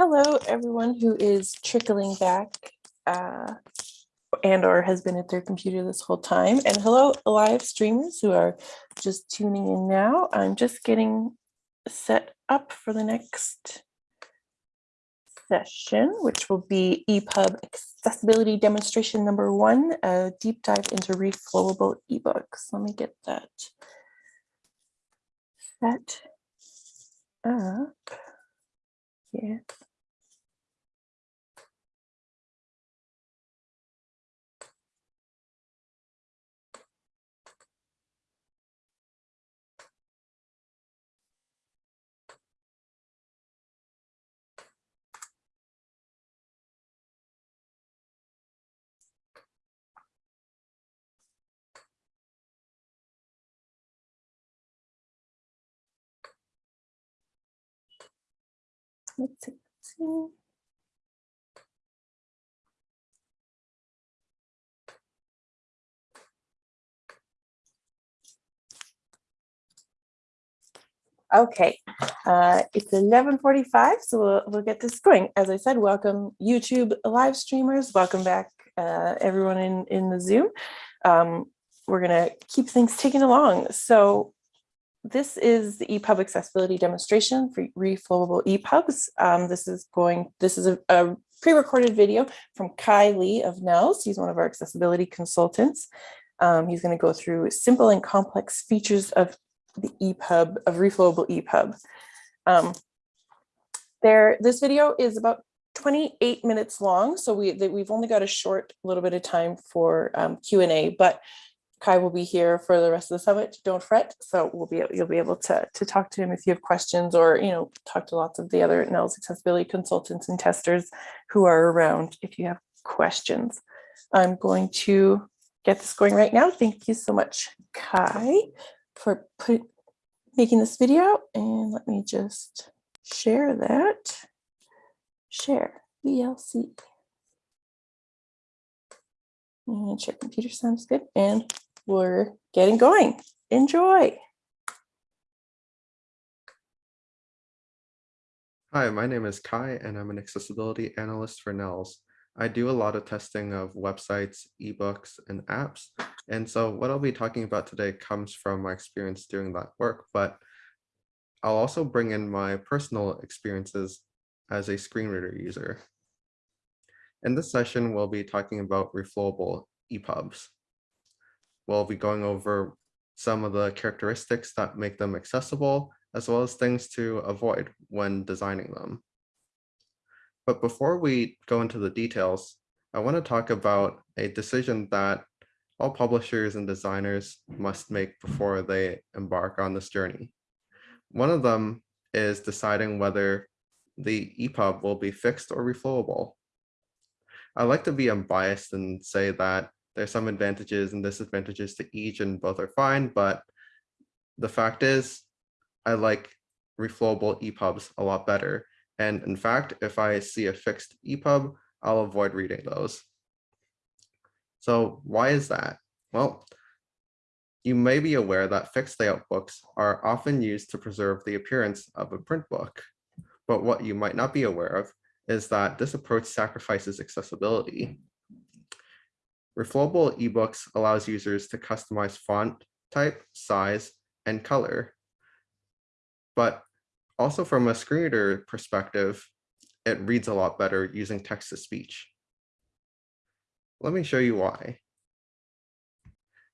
hello, everyone who is trickling back uh, and or has been at their computer this whole time. And hello, live streamers who are just tuning in now. I'm just getting set up for the next session, which will be EPUB accessibility demonstration number one, a deep dive into reflowable ebooks. Let me get that set up. Yeah. Let's see. Okay, uh, it's 11:45, so we'll, we'll get this going. As I said, welcome YouTube live streamers. Welcome back, uh, everyone in, in the Zoom. Um, we're gonna keep things ticking along. So this is the EPUB accessibility demonstration for reflowable EPUBs. Um, this is going, this is a, a pre-recorded video from Kai Lee of NNELS. He's one of our accessibility consultants. Um, he's going to go through simple and complex features of the EPUB, of reflowable EPUB. Um, there, this video is about 28 minutes long, so we, we've only got a short little bit of time for um, Q&A, but Kai will be here for the rest of the summit. Don't fret. So we'll be you'll be able to to talk to him if you have questions or you know talk to lots of the other NNELS accessibility consultants and testers who are around if you have questions. I'm going to get this going right now. Thank you so much, Kai, for put, making this video. And let me just share that. Share VLC. And share computer sounds good. And we're getting going. Enjoy. Hi, my name is Kai and I'm an accessibility analyst for NNELS. I do a lot of testing of websites, ebooks, and apps. And so what I'll be talking about today comes from my experience doing that work, but I'll also bring in my personal experiences as a screen reader user. In this session, we'll be talking about reflowable EPUBs we'll be going over some of the characteristics that make them accessible, as well as things to avoid when designing them. But before we go into the details, I want to talk about a decision that all publishers and designers must make before they embark on this journey. One of them is deciding whether the EPUB will be fixed or reflowable. I like to be unbiased and say that there's some advantages and disadvantages to each and both are fine, but the fact is I like reflowable EPUBs a lot better. And in fact, if I see a fixed EPUB, I'll avoid reading those. So why is that? Well, you may be aware that fixed layout books are often used to preserve the appearance of a print book. But what you might not be aware of is that this approach sacrifices accessibility. Reflowable ebooks allows users to customize font type, size, and color. But also from a screen reader perspective, it reads a lot better using text to speech. Let me show you why.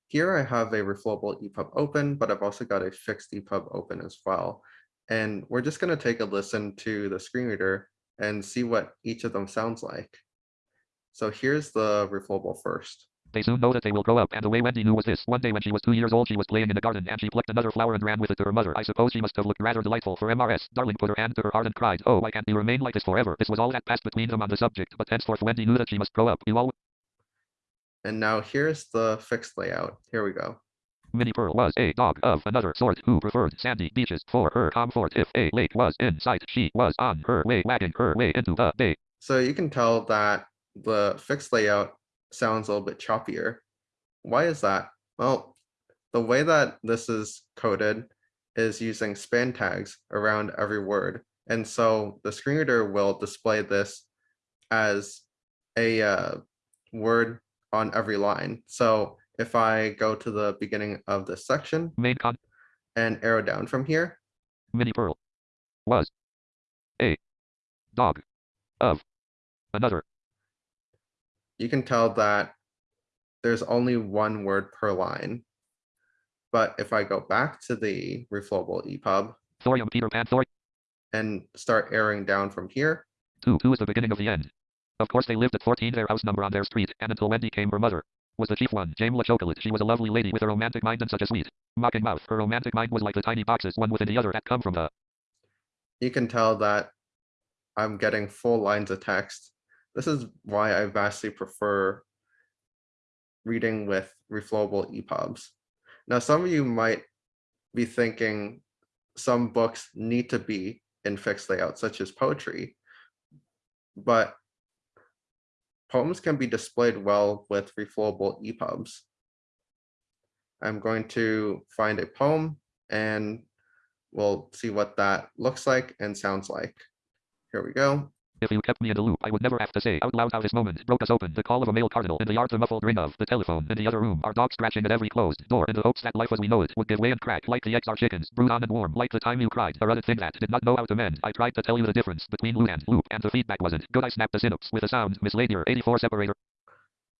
Here I have a reflowable EPUB open, but I've also got a fixed EPUB open as well. And we're just going to take a listen to the screen reader and see what each of them sounds like. So here's the reflowable first. They soon know that they will grow up, and the way Wendy knew was this. One day when she was two years old, she was playing in the garden, and she plucked another flower and ran with it to her mother. I suppose she must have looked rather delightful, for MRS. Darling put her hand to her heart and cried, Oh, I can't be remain like this forever. This was all that passed between them on the subject, but henceforth Wendy knew that she must grow up. You all... And now here's the fixed layout. Here we go. Minnie Pearl was a dog of another sort who preferred sandy beaches for her comfort. If a lake was in sight, she was on her way wagging her way into the bay. So you can tell that the fixed layout sounds a little bit choppier. Why is that? Well, the way that this is coded is using span tags around every word. And so the screen reader will display this as a uh, word on every line. So if I go to the beginning of this section Main con. and arrow down from here, Mini Pearl. Was. A. Dog. Of. Another. You can tell that there's only one word per line. But if I go back to the reflowable EPUB Thorium Peter Pan Thor. and start arrowing down from here, 2. 2 is the beginning of the end. Of course they lived at 14 their house number on their street, and until Wendy came her mother. Was the chief one, Jamela Chocolate. She was a lovely lady with a romantic mind and such a sweet, mocking mouth. Her romantic mind was like the tiny boxes one within the other that come from the you can tell that I'm getting full lines of text. This is why I vastly prefer reading with reflowable EPUBs. Now, some of you might be thinking some books need to be in fixed layout, such as poetry, but poems can be displayed well with reflowable EPUBs. I'm going to find a poem and we'll see what that looks like and sounds like. Here we go. If you kept me in the loop, I would never have to say out loud how this moment broke us open. The call of a male cardinal in the yard, the muffled ring of the telephone in the other room, our dog scratching at every closed door in the hopes that life as we know it would give way and crack like the eggs are chickens, brewed on and warm, like the time you cried, a other thing that did not know how to mend. I tried to tell you the difference between loop and loop, and the feedback wasn't good. I snapped the synapse with a sound, mislaid your 84 separator.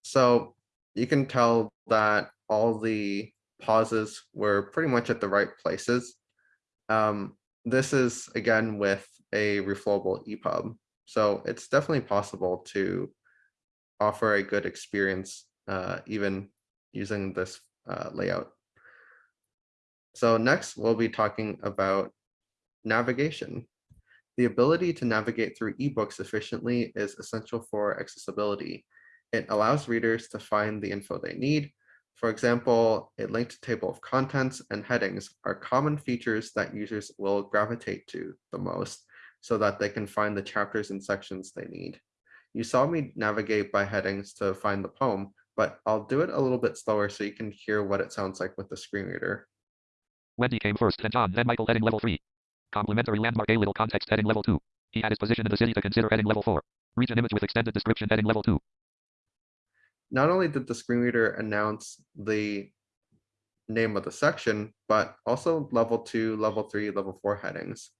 So you can tell that all the pauses were pretty much at the right places. Um, this is again with a reflowable EPUB. So it's definitely possible to offer a good experience uh, even using this uh, layout. So next we'll be talking about navigation. The ability to navigate through ebooks efficiently is essential for accessibility. It allows readers to find the info they need. For example, a linked table of contents and headings are common features that users will gravitate to the most so that they can find the chapters and sections they need. You saw me navigate by headings to find the poem, but I'll do it a little bit slower so you can hear what it sounds like with the screen reader. Wendy came first, then John, then Michael heading level 3. Complimentary landmark A little context heading level 2. He had his position in the city to consider heading level 4. Region image with extended description heading level 2. Not only did the screen reader announce the name of the section, but also level two, level three, level four headings.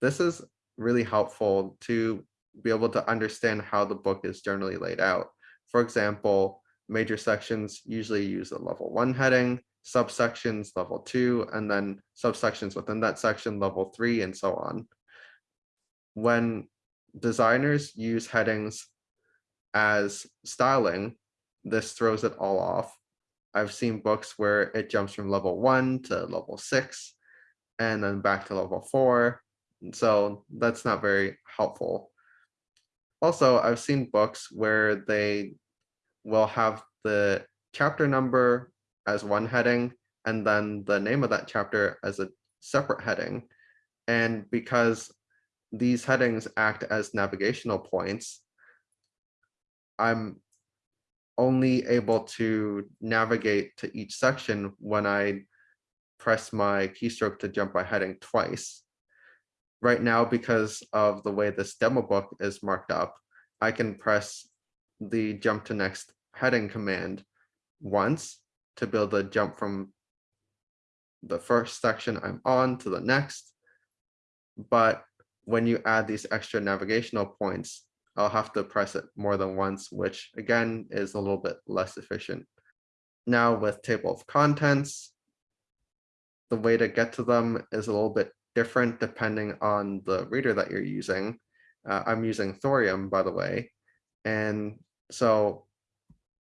This is really helpful to be able to understand how the book is generally laid out. For example, major sections usually use a level one heading, subsections level two, and then subsections within that section level three, and so on. When designers use headings as styling, this throws it all off. I've seen books where it jumps from level one to level six and then back to level four. So that's not very helpful. Also, I've seen books where they will have the chapter number as one heading and then the name of that chapter as a separate heading. And because these headings act as navigational points, I'm only able to navigate to each section when I press my keystroke to jump by heading twice. Right now, because of the way this demo book is marked up, I can press the jump to next heading command once to build a jump from the first section I'm on to the next. But when you add these extra navigational points, I'll have to press it more than once, which again is a little bit less efficient. Now with table of contents, the way to get to them is a little bit different depending on the reader that you're using. Uh, I'm using Thorium, by the way, and so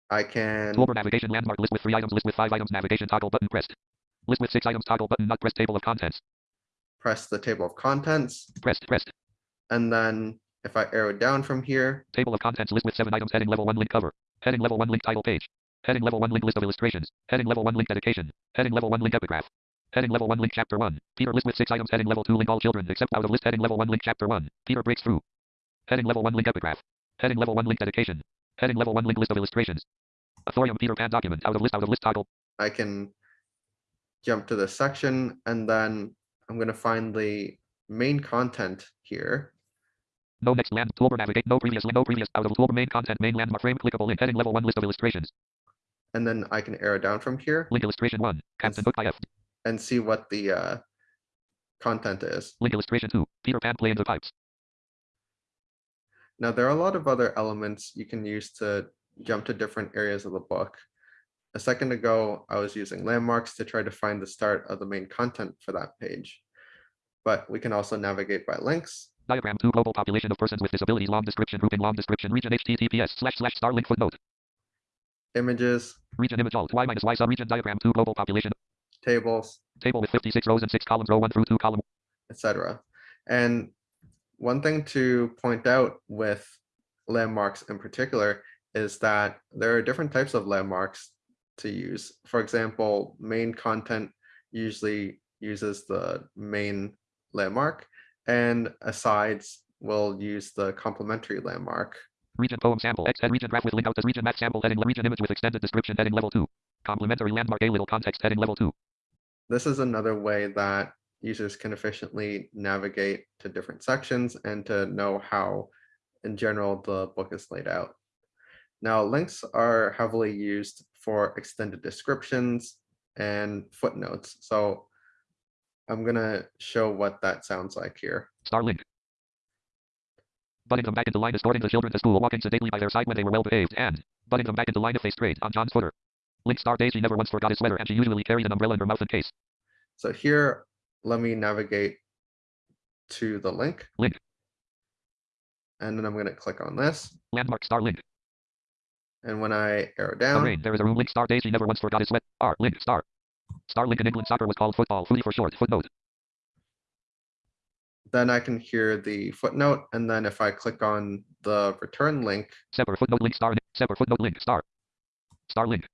I can Toolbar navigation landmark list with three items, list with five items, navigation toggle button pressed. List with six items, toggle button not pressed, table of contents. press the table of contents, Pressed, pressed. and then if I arrow down from here, Table of contents list with seven items, heading level one link cover. Heading level one link title page. Heading level one link list of illustrations. Heading level one link dedication. Heading level one link epigraph. Heading level one link chapter one. Peter list with six items. Heading level two link all children except out of list. Heading level one link chapter one. Peter breaks through. Heading level one link epigraph. Heading level one link dedication. Heading level one link list of illustrations. A thorium Peter Pan document out of list out of list toggle. I can jump to this section and then I'm going to find the main content here. No next land. Toolbar navigate. No previous. No previous out of toolbar main content. Main landmark frame. Clickable link. Heading level one list of illustrations. And then I can arrow down from here Link illustration one. Captain Book IF. And see what the uh, content is. Link illustration two. Peter Pan playing the pipes. Now, there are a lot of other elements you can use to jump to different areas of the book. A second ago, I was using landmarks to try to find the start of the main content for that page. But we can also navigate by links. Diagram two. Global population of persons with disabilities. Long description. Grouping. Long description. Region. HTTPS slash slash star link footnote. images, Region image alt y minus y subregion diagram two. Global population tables, table with 56 rows and six columns. Row one through two. Column etc. And one thing to point out with landmarks in particular is that there are different types of landmarks to use. For example, main content usually uses the main landmark and asides will use the complementary landmark. Region poem sample X head region graph with link out as region map sample heading region image with extended description heading level two. Complementary landmark a little context heading level two. This is another way that users can efficiently navigate to different sections and to know how, in general, the book is laid out. Now, links are heavily used for extended descriptions and footnotes. So I'm going to show what that sounds like here. Star link. Butting them back into line escorting the children to school walking sedately by their side when they were well behaved and butting them back into line if they strayed on John's footer. Link star Daisy never once forgot his sweater and she usually carried an umbrella in her mouth and case. So here, let me navigate to the link. Link. And then I'm going to click on this. Landmark star link. And when I arrow down. There is a room link star Daisy never once forgot his sweat. Ah, R link star. Star link in England soccer was called football. Footy for short. Footnote. then I can hear the footnote. And then if I click on the return link, Separate footnote link star. Separate footnote link star. Star link.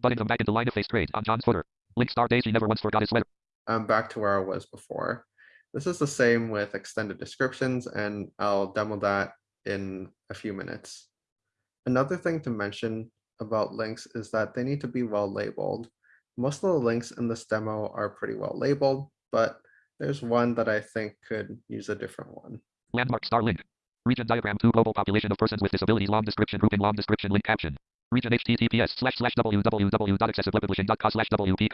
Butting them back into line if they strayed on John's footer. Link star Daisy never once forgot his sweater. I'm back to where I was before. This is the same with extended descriptions, and I'll demo that in a few minutes. Another thing to mention about links is that they need to be well labeled. Most of the links in this demo are pretty well labeled, but there's one that I think could use a different one. Landmark star link. Region diagram 2 global population of persons with disabilities long description grouping long description link caption. Region https slash slash www.accessibility.co slash wp.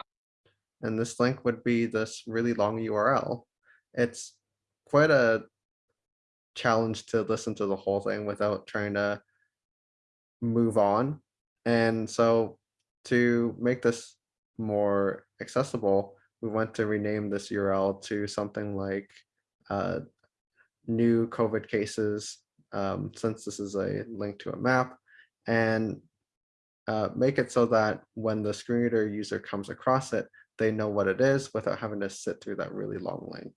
And this link would be this really long URL. It's quite a challenge to listen to the whole thing without trying to move on. And so to make this more accessible, we want to rename this URL to something like uh, new COVID cases, um, since this is a link to a map, and uh, make it so that when the screen reader user comes across it, they know what it is without having to sit through that really long link.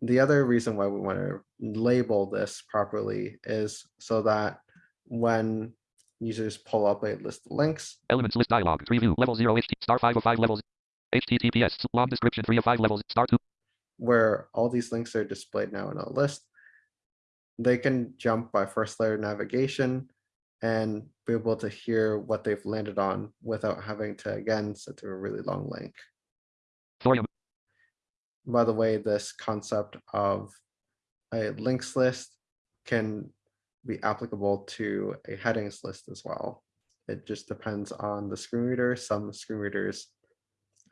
The other reason why we want to label this properly is so that when users pull up a list of links, Elements list dialog. Tree view. Level 0 HT. Star 5 of 5 levels. HTTPS. Long description 3 of 5 levels. Star 2. where all these links are displayed now in a list, they can jump by first layer navigation and be able to hear what they've landed on without having to again sit through a really long link. Thorium. By the way, this concept of a links list can be applicable to a headings list as well. It just depends on the screen reader. Some screen readers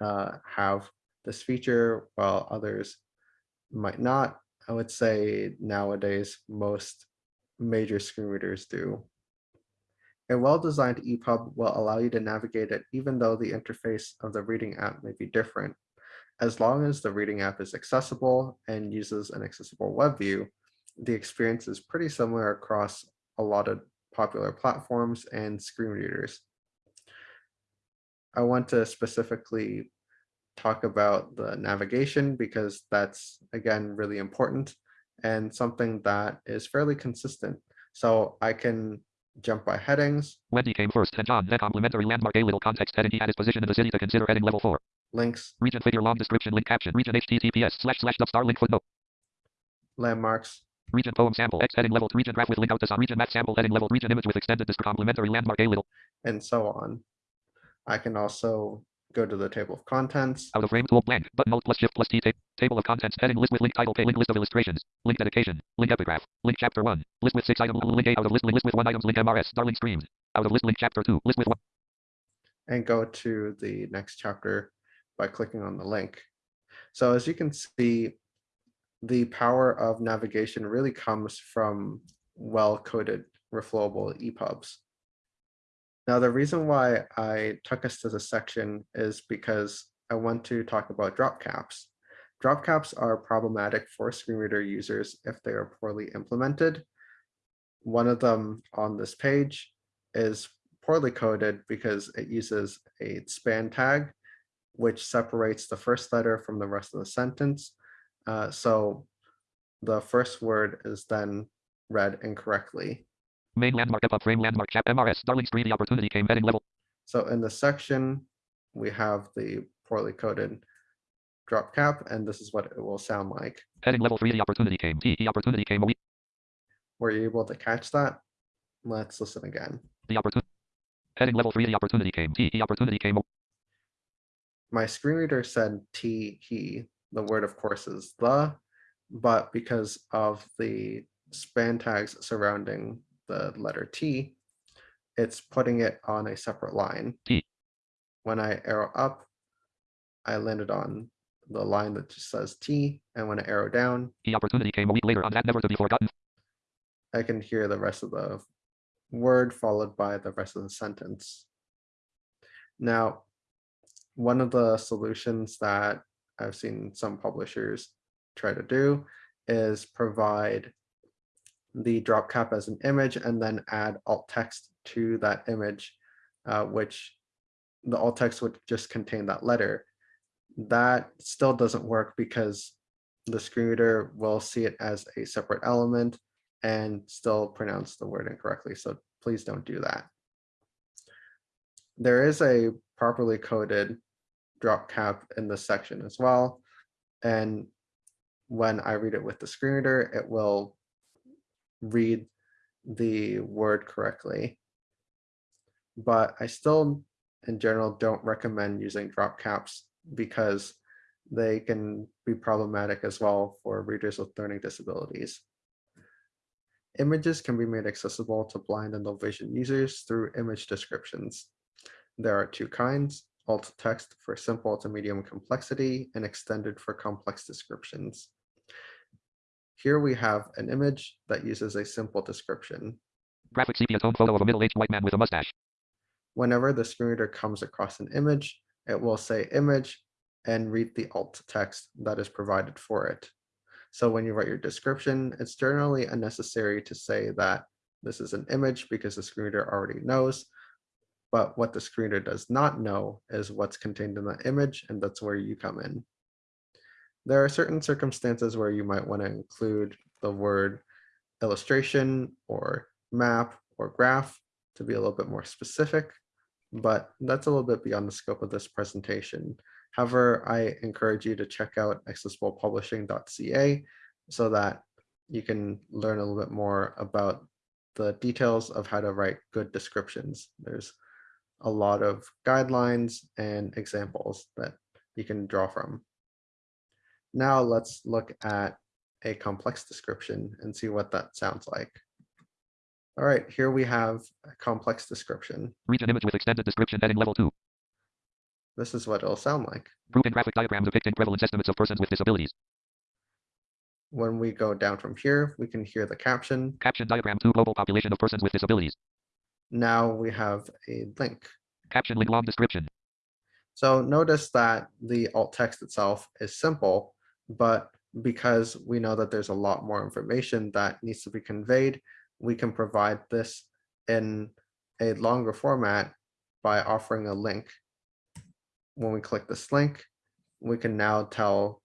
uh, have this feature while others might not. I would say nowadays most major screen readers do. A well-designed EPUB will allow you to navigate it even though the interface of the reading app may be different. As long as the reading app is accessible and uses an accessible web view, the experience is pretty similar across a lot of popular platforms and screen readers. I want to specifically talk about the navigation because that's again really important and something that is fairly consistent. So I can jump by headings, Wendy came first, then John, then complimentary landmark a little context heading. He had his position in the city to consider heading level 4. links, Region figure long description link caption. Region https slash slash dub star link footnote. landmarks, Region poem sample X heading level. Region graph with link out to some region map sample heading level. Region image with extended description complementary landmark a little. and so on. I can also go to the table of contents. Out of frame tool blank. Button alt plus shift plus T tape. Table of contents heading list with link title pay link list of illustrations. Link dedication. Link epigraph. Link chapter one. List with six items. Link eight out of list link list with one items. Link MRS. Darling streams. Out of list link chapter two. List with one. and go to the next chapter by clicking on the link. So as you can see, the power of navigation really comes from well-coded reflowable EPUBs. Now, the reason why I took us to this section is because I want to talk about drop caps. Drop caps are problematic for screen reader users if they are poorly implemented. One of them on this page is poorly coded because it uses a span tag, which separates the first letter from the rest of the sentence. Uh, so the first word is then read incorrectly. Main landmark up frame landmark chap MRS. Darling stream. The opportunity came heading level. So in the section, we have the poorly coded drop cap, and this is what it will sound like. Heading level three. The opportunity came. T. The opportunity came. Were you able to catch that? Let's listen again. The opportunity. Heading level three. The opportunity came. T. The opportunity came. My screen reader said T, he, the word of course is the, but because of the span tags surrounding the letter T, it's putting it on a separate line. T. When I arrow up, I landed on the line that just says T, and when I arrow down, The opportunity came a week later on that never to be forgotten. I can hear the rest of the word followed by the rest of the sentence. Now, one of the solutions that I've seen some publishers try to do is provide the drop cap as an image and then add alt text to that image, uh, which the alt text would just contain that letter. That still doesn't work because the screen reader will see it as a separate element and still pronounce the word incorrectly. So please don't do that. There is a properly coded drop cap in this section as well. And when I read it with the screen reader, it will read the word correctly. But I still, in general, don't recommend using drop caps because they can be problematic as well for readers with learning disabilities. Images can be made accessible to blind and low vision users through image descriptions. There are two kinds, alt text for simple to medium complexity and extended for complex descriptions. Here we have an image that uses a simple description. Graphic sepia tone photo of a middle-aged white man with a mustache. Whenever the screen reader comes across an image, it will say image and read the alt text that is provided for it. So when you write your description, it's generally unnecessary to say that this is an image because the screen reader already knows. But what the screen reader does not know is what's contained in the image, and that's where you come in. There are certain circumstances where you might want to include the word illustration or map or graph to be a little bit more specific, but that's a little bit beyond the scope of this presentation. However, I encourage you to check out accessiblepublishing.ca so that you can learn a little bit more about the details of how to write good descriptions. There's a lot of guidelines and examples that you can draw from. Now let's look at a complex description and see what that sounds like. All right, here we have a complex description. Region image with extended description heading level two. This is what it'll sound like. Grouping graphic diagram depicting prevalence estimates of persons with disabilities. When we go down from here, we can hear the caption. Caption diagram two global population of persons with disabilities. Now we have a link. Caption link long description. So notice that the alt text itself is simple, but because we know that there's a lot more information that needs to be conveyed, we can provide this in a longer format by offering a link. When we click this link, we can now tell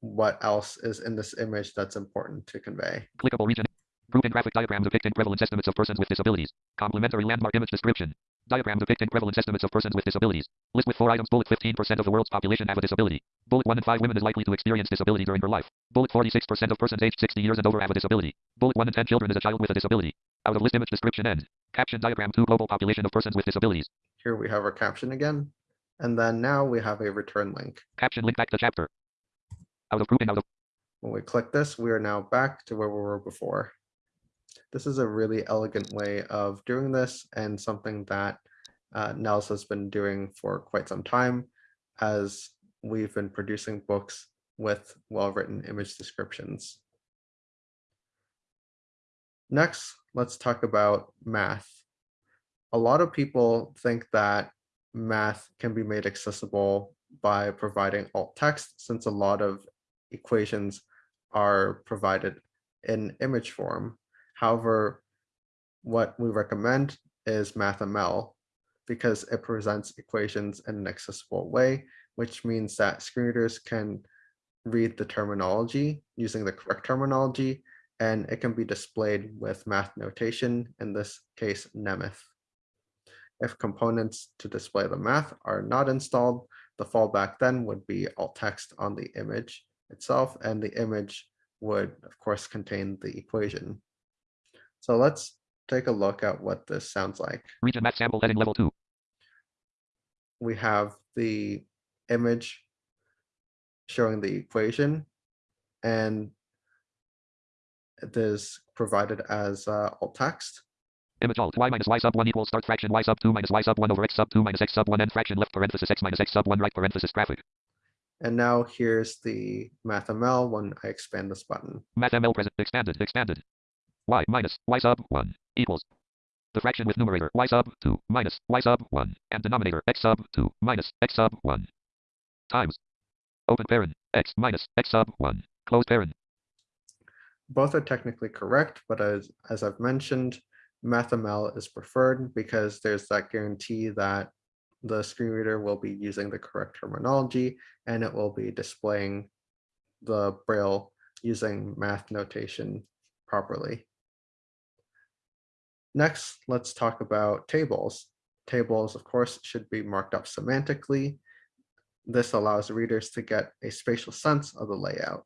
what else is in this image that's important to convey. Clickable region. Grouping graphic diagrams depicting prevalence estimates of persons with disabilities. Complementary landmark image description. Diagram depicting prevalence estimates of persons with disabilities. List with four items. Bullet 15% of the world's population have a disability. Bullet 1 in 5 women is likely to experience disability during her life. Bullet 46% of persons aged 60 years and over have a disability. Bullet 1 in 10 children is a child with a disability. Out of list image description end. Caption diagram 2 global population of persons with disabilities. Here we have our caption again. And then now we have a return link. Caption link back to chapter. Out of grouping out of When we click this, we are now back to where we were before. This is a really elegant way of doing this and something that uh, NNELS has been doing for quite some time as we've been producing books with well-written image descriptions. Next, let's talk about math. A lot of people think that math can be made accessible by providing alt text since a lot of equations are provided in image form. However, what we recommend is MathML because it presents equations in an accessible way, which means that screen readers can read the terminology using the correct terminology, and it can be displayed with math notation, in this case, Nemeth. If components to display the math are not installed, the fallback then would be alt text on the image itself, and the image would, of course, contain the equation. So let's take a look at what this sounds like. region math sample heading level 2. We have the image showing the equation, and it is provided as uh, alt text. Image alt y minus y sub 1 equals start fraction y sub 2 minus y sub 1 over x sub 2 minus x sub 1 end fraction left parenthesis x minus x sub 1 right parenthesis graphic. And now here's the MathML when I expand this button. MathML present expanded expanded. Y minus y sub 1 equals the fraction with numerator y sub 2 minus y sub 1 and denominator x sub 2 minus x sub 1 times open parent x minus x sub 1 close parent. Both are technically correct, but as, as I've mentioned, MathML is preferred because there's that guarantee that the screen reader will be using the correct terminology and it will be displaying the braille using math notation properly. Next, let's talk about tables. Tables, of course, should be marked up semantically. This allows readers to get a spatial sense of the layout.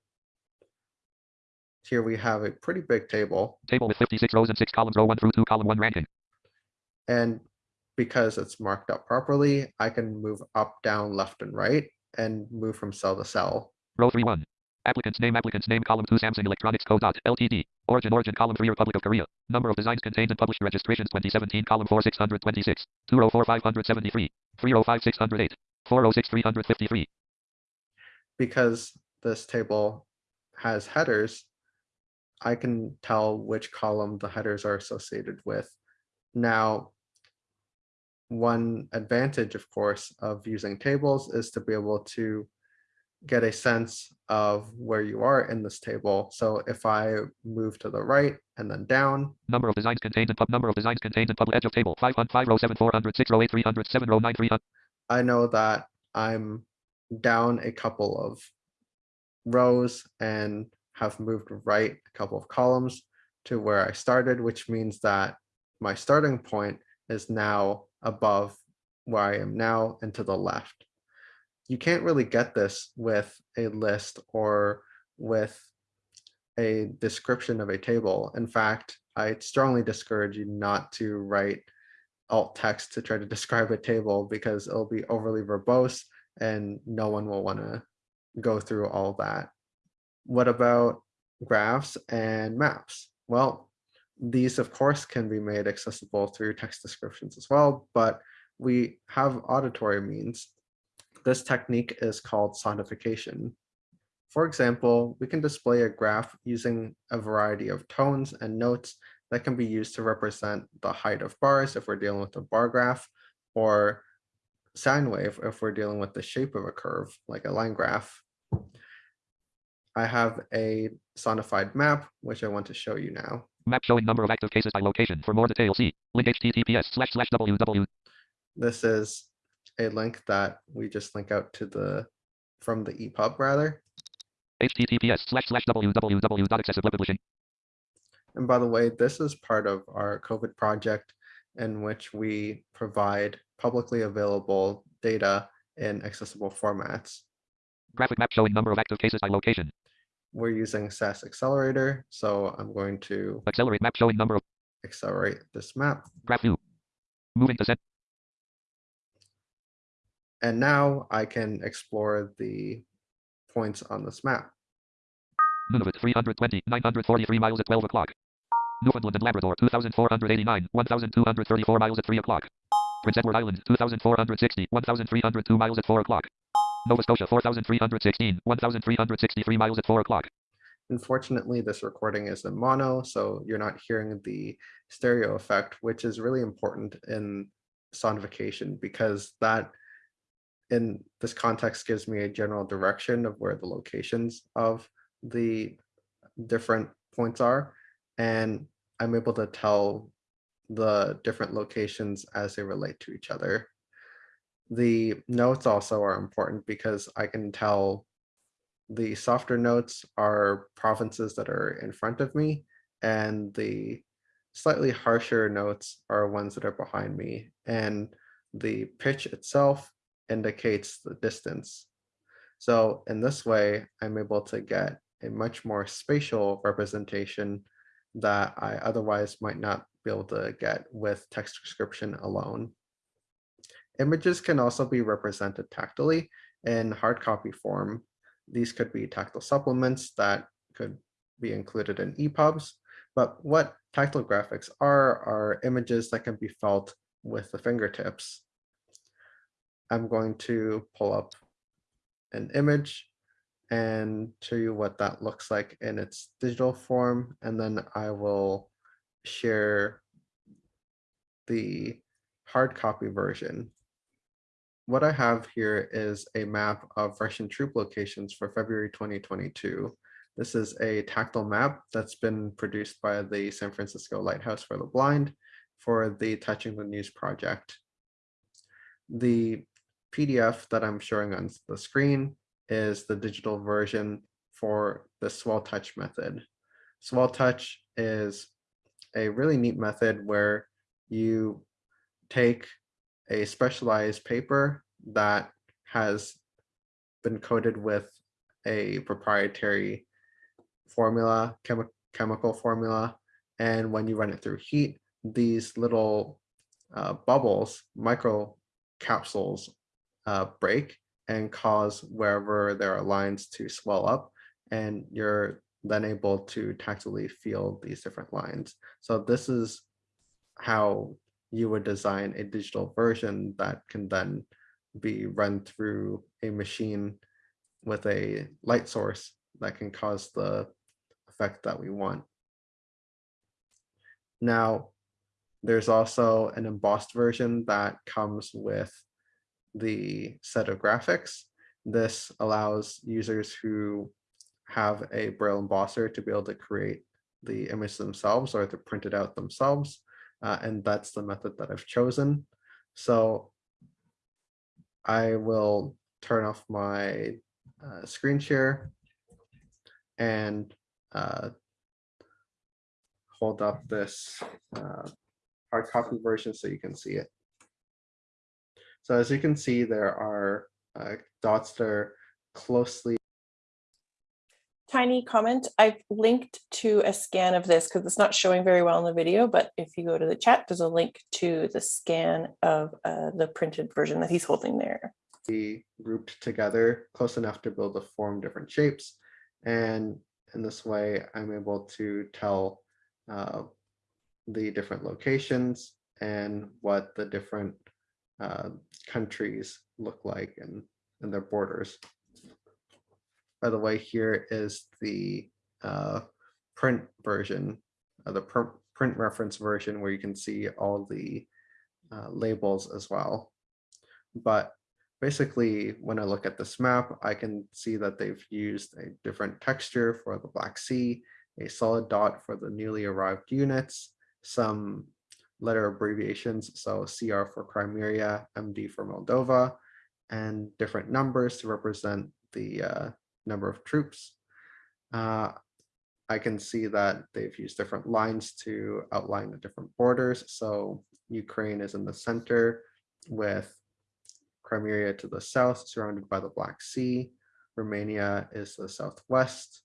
Here we have a pretty big table, Table with 56 rows and 6 columns row 1 through 2 column 1 ranking. and because it's marked up properly, I can move up, down, left, and right, and move from cell to cell. Row 3 1. Applicant's name applicant's name column 2 Samsung Electronics Co. Dot Ltd. Origin origin column 3 Republic of Korea. Number of designs contained and published registrations 2017 column 4 626. 2 row 4 573. 3 row 5 608. 4 row 6 353. Because this table has headers, I can tell which column the headers are associated with. Now, one advantage, of course, of using tables is to be able to get a sense of where you are in this table. So if I move to the right and then down, Number of designs contained and pub number of designs contained and public edge of table 5 5 row 7 406 row 8 307 row 9 300. I know that I'm down a couple of rows and have moved right a couple of columns to where I started, which means that my starting point is now above where I am now and to the left. You can't really get this with a list or with a description of a table. In fact, I strongly discourage you not to write alt text to try to describe a table because it'll be overly verbose and no one will want to go through all that. What about graphs and maps? Well, these of course can be made accessible through text descriptions as well, but we have auditory means. This technique is called sonification. For example, we can display a graph using a variety of tones and notes that can be used to represent the height of bars if we're dealing with a bar graph, or sine wave if we're dealing with the shape of a curve, like a line graph. I have a sonified map, which I want to show you now. Map showing number of active cases by location. For more details, see link https slash slash. This is a link that we just link out to the, from the EPUB rather. https slash slash www.accessibility. And by the way, this is part of our COVID project in which we provide publicly available data in accessible formats. Graphic map showing number of active cases by location. We're using SAS Accelerator, so I'm going to Accelerate map showing number of accelerate this map. graph view. Moving to set. And now I can explore the points on this map. Nunavut 320, 943 miles at 12 o'clock. Newfoundland and Labrador 2489, 1234 miles at 3 o'clock. Prince Edward Island 2460, 1302 miles at 4 o'clock. Nova Scotia 4316, 1363 miles at 4 o'clock. Unfortunately, this recording is in mono, so you're not hearing the stereo effect, which is really important in sonification because that in this context gives me a general direction of where the locations of the different points are. And I'm able to tell the different locations as they relate to each other. The notes also are important because I can tell the softer notes are provinces that are in front of me and the slightly harsher notes are ones that are behind me and the pitch itself indicates the distance. So in this way, I'm able to get a much more spatial representation that I otherwise might not be able to get with text description alone. Images can also be represented tactily in hard copy form. These could be tactile supplements that could be included in EPUBs, but what tactile graphics are, are images that can be felt with the fingertips. I'm going to pull up an image and show you what that looks like in its digital form, and then I will share the hard copy version. What I have here is a map of Russian troop locations for February 2022. This is a tactile map that's been produced by the San Francisco Lighthouse for the Blind for the Touching the News project. The PDF that I'm showing on the screen is the digital version for the swell touch method. Swell touch is a really neat method where you take a specialized paper that has been coated with a proprietary formula, chemi chemical formula, and when you run it through heat, these little uh, bubbles, micro capsules uh, break and cause wherever there are lines to swell up and you're then able to tactily feel these different lines. So this is how you would design a digital version that can then be run through a machine with a light source that can cause the effect that we want. Now, there's also an embossed version that comes with the set of graphics. This allows users who have a Braille embosser to be able to create the image themselves or to print it out themselves. Uh, and that's the method that I've chosen. So I will turn off my uh, screen share and uh, hold up this uh, hard copy version so you can see it. So as you can see, there are uh, dots that are closely Tiny comment, I've linked to a scan of this because it's not showing very well in the video, but if you go to the chat, there's a link to the scan of uh, the printed version that he's holding there. be grouped together close enough to be able to form different shapes. And in this way, I'm able to tell uh, the different locations and what the different uh, countries look like and, and their borders. By the way, here is the uh, print version, uh, the pr print reference version where you can see all the uh, labels as well. But basically, when I look at this map, I can see that they've used a different texture for the Black Sea, a solid dot for the newly arrived units, some letter abbreviations, so CR for Crimea, MD for Moldova, and different numbers to represent the uh, number of troops. Uh, I can see that they've used different lines to outline the different borders. So Ukraine is in the center with Crimea to the south, surrounded by the Black Sea. Romania is to the southwest.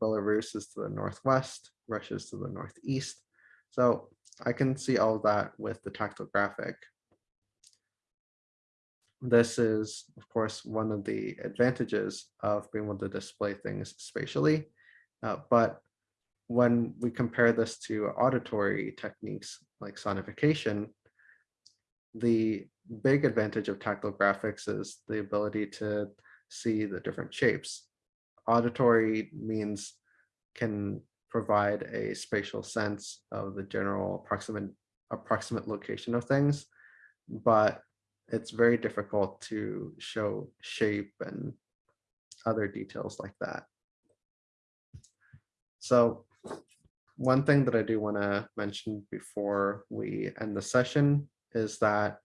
Belarus is to the northwest. Russia is to the northeast. So I can see all that with the tactile graphic. this is, of course, one of the advantages of being able to display things spatially. Uh, but when we compare this to auditory techniques like sonification, the big advantage of tactile graphics is the ability to see the different shapes. Auditory means can provide a spatial sense of the general approximate approximate location of things, but it's very difficult to show shape and other details like that. So one thing that I do want to mention before we end the session is that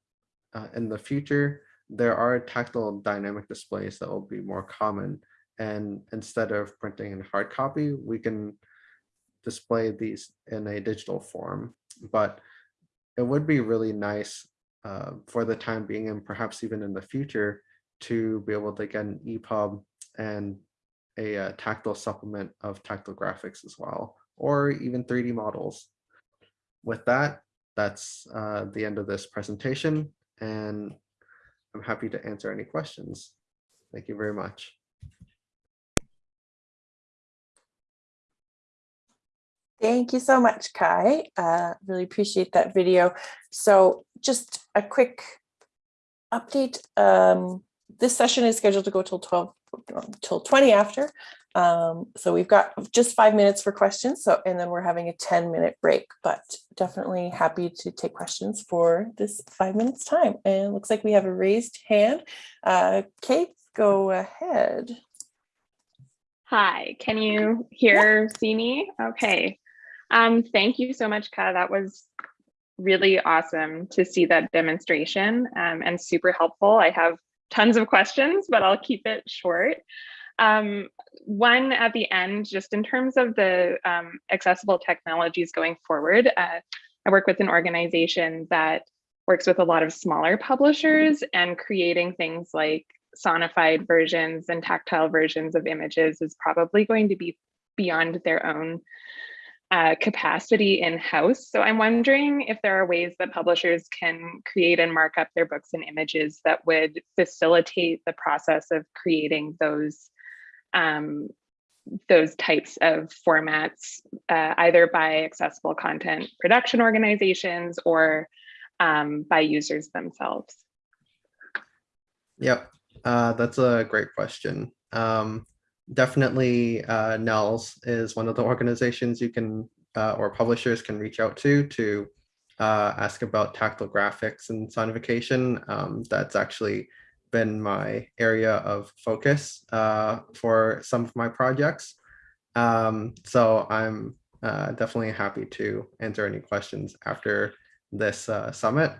uh, in the future, there are tactile dynamic displays that will be more common. And instead of printing in hard copy, we can display these in a digital form. But it would be really nice uh, for the time being and perhaps even in the future to be able to get an EPUB and a, uh tactile supplement of tactile graphics as well, or even 3D models. With that, that's uh, the end of this presentation, and I'm happy to answer any questions. Thank you very much. Thank you so much, Kai. Uh, really appreciate that video. So just a quick update. Um, this session is scheduled to go till 12, um, till 20 after. Um, so we've got just five minutes for questions. So, and then we're having a 10 minute break, but definitely happy to take questions for this five minutes time. And it looks like we have a raised hand. Uh, Kate, go ahead. Hi, can you hear, see me? Okay. Um, thank you so much, Ka. That was really awesome to see that demonstration um, and super helpful. I have tons of questions, but I'll keep it short. Um, one at the end, just in terms of the um, accessible technologies going forward, uh, I work with an organization that works with a lot of smaller publishers and creating things like sonified versions and tactile versions of images is probably going to be beyond their own uh, capacity in-house. So I'm wondering if there are ways that publishers can create and mark up their books and images that would facilitate the process of creating those um, those types of formats, uh, either by accessible content production organizations or um, by users themselves. Yep, uh, that's a great question. Um, definitely uh, NNELS is one of the organizations you can uh, or publishers can reach out to to uh, ask about tactile graphics and sonification. Um, that's actually been my area of focus uh, for some of my projects. Um, so I'm uh, definitely happy to answer any questions after this uh, summit.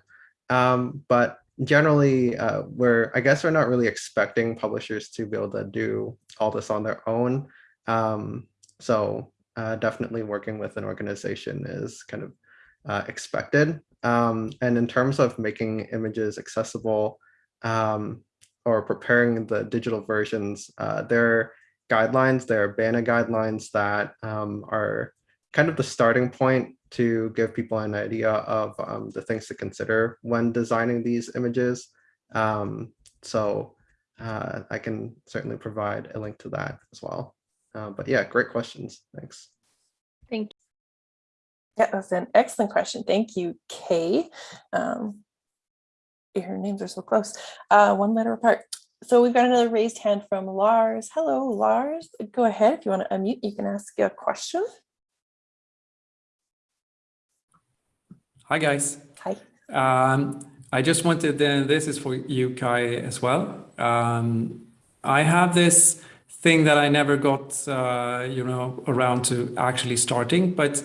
Um, but generally uh, we're I guess we're not really expecting publishers to be able to do all this on their own. Um, so uh, definitely working with an organization is kind of uh, expected. Um, and in terms of making images accessible um, or preparing the digital versions, uh, there are guidelines, there are BANA guidelines that um, are kind of the starting point to give people an idea of um, the things to consider when designing these images. Um, so uh, I can certainly provide a link to that as well. Uh, but yeah, great questions. Thanks. Thank you. Yeah, that's an excellent question. Thank you, Kay. Um, your names are so close, uh, one letter apart. So we've got another raised hand from Lars. Hello, Lars. Go ahead. If you want to unmute, you can ask a question. Hi, guys. Hi. Um, I just wanted, uh, this is for you, Kai, as well. Um, I have this thing that I never got, uh, you know, around to actually starting, but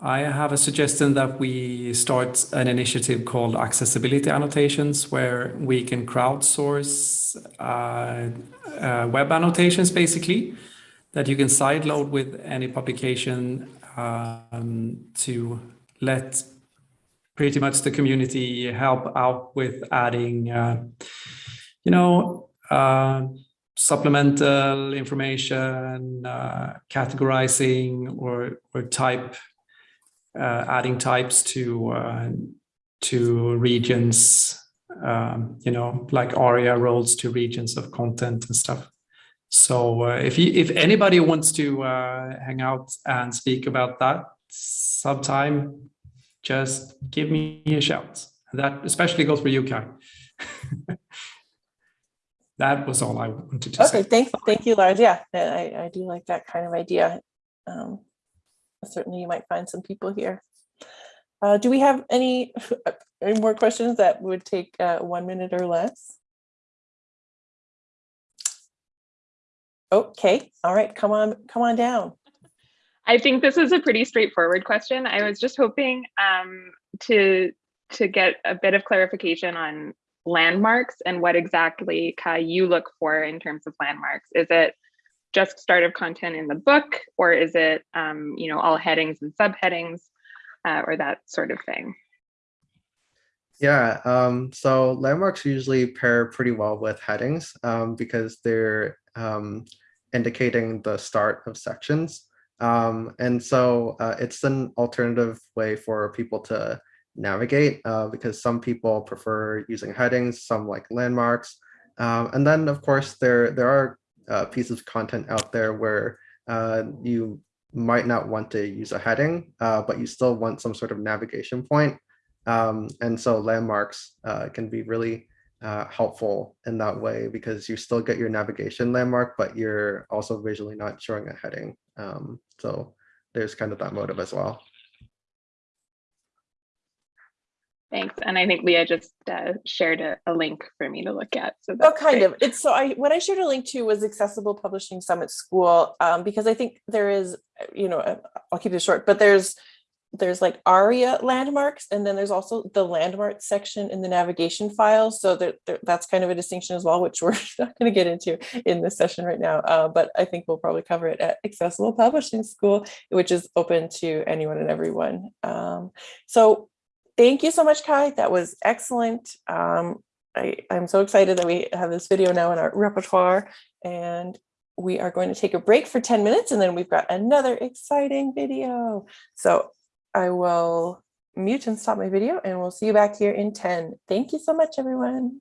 I have a suggestion that we start an initiative called Accessibility Annotations, where we can crowdsource uh, uh, web annotations, basically, that you can sideload with any publication um, to let pretty much the community help out with adding, uh, you know, uh, supplemental information, uh, categorizing or or type, uh, adding types to uh, to regions um, you know, like ARIA roles to regions of content and stuff. So uh, if you, if anybody wants to uh, hang out and speak about that sometime, just give me a shout. That especially goes for you, Kai. that was all I wanted to Okay, say. thank, thank you, Lars. Yeah, I, I do like that kind of idea. Um, Certainly you might find some people here. Uh, do we have any, any more questions that would take uh, one minute or less? Okay, all right, come on, come on down. I think this is a pretty straightforward question. I was just hoping um, to to get a bit of clarification on landmarks and what exactly Kai you look for in terms of landmarks. Is it just start of content in the book, or is it um, you know all headings and subheadings, uh, or that sort of thing? Yeah, um, so landmarks usually pair pretty well with headings um, because they're um, indicating the start of sections. Um, and so uh, it's an alternative way for people to navigate uh, because some people prefer using headings, some like landmarks. Um, and then of course there, there are uh, pieces of content out there where uh, you might not want to use a heading, uh, but you still want some sort of navigation point. Um, and so landmarks uh, can be really helpful in that way because you still get your navigation landmark, but you're also visually not showing a heading. Um, so there's kind of that motive as well. Thanks. And I think Leah just uh, shared a, a link for me to look at. So Oh, kind great. of. It's so I, what I shared a link to was Accessible Publishing Summit School, um, because I think there is, you know, uh, I'll keep it short, but there's, there's like ARIA landmarks, and then there's also the landmark section in the navigation files. So that, that- that's kind of a distinction as well, which we're not going to get into in this session right now. Uh, but I think we'll probably cover it at Accessible Publishing School, which is open to anyone and everyone. Um, so thank you so much, Kai. That was excellent. Um, I, I'm so excited that we have this video now in our repertoire and we are going to take a break for 10 minutes and then we've got another exciting video. So I will mute and stop my video and we'll see you back here in 10. Thank you so much, everyone.